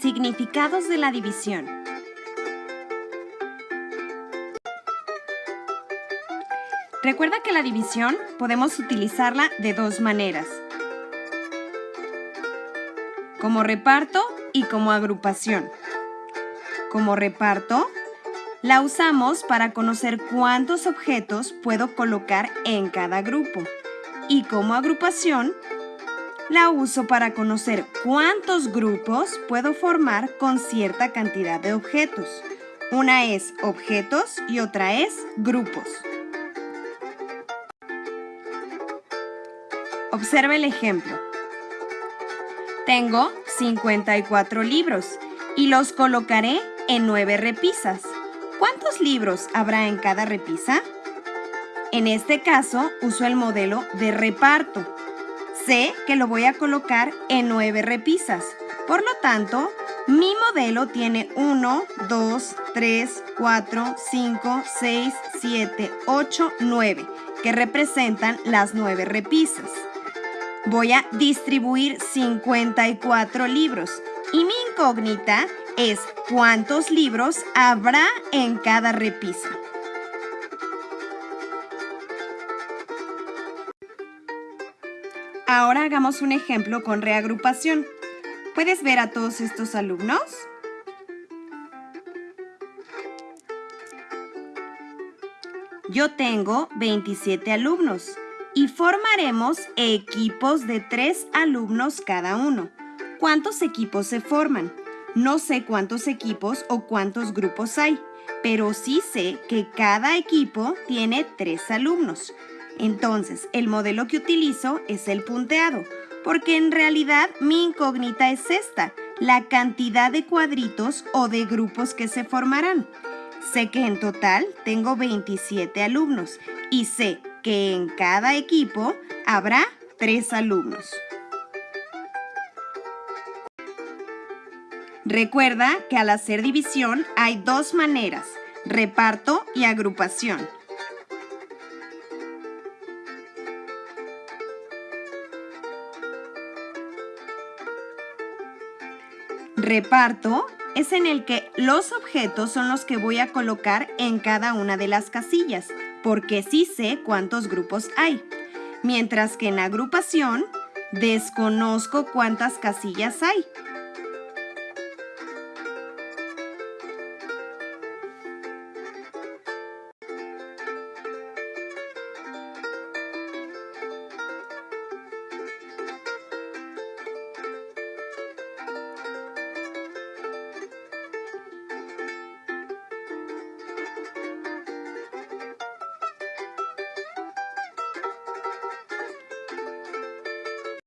Significados de la división. Recuerda que la división podemos utilizarla de dos maneras. Como reparto y como agrupación. Como reparto, la usamos para conocer cuántos objetos puedo colocar en cada grupo. Y como agrupación, la uso para conocer cuántos grupos puedo formar con cierta cantidad de objetos. Una es objetos y otra es grupos. Observa el ejemplo. Tengo 54 libros y los colocaré en 9 repisas. ¿Cuántos libros habrá en cada repisa? En este caso, uso el modelo de reparto. Sé que lo voy a colocar en 9 repisas. Por lo tanto, mi modelo tiene 1, 2, 3, 4, 5, 6, 7, 8, 9, que representan las 9 repisas. Voy a distribuir 54 libros y mi incógnita es cuántos libros habrá en cada repisa. Ahora hagamos un ejemplo con reagrupación. ¿Puedes ver a todos estos alumnos? Yo tengo 27 alumnos y formaremos equipos de 3 alumnos cada uno. ¿Cuántos equipos se forman? No sé cuántos equipos o cuántos grupos hay, pero sí sé que cada equipo tiene 3 alumnos. Entonces, el modelo que utilizo es el punteado, porque en realidad mi incógnita es esta, la cantidad de cuadritos o de grupos que se formarán. Sé que en total tengo 27 alumnos y sé que en cada equipo habrá 3 alumnos. Recuerda que al hacer división hay dos maneras, reparto y agrupación. Reparto es en el que los objetos son los que voy a colocar en cada una de las casillas, porque sí sé cuántos grupos hay. Mientras que en agrupación, desconozco cuántas casillas hay,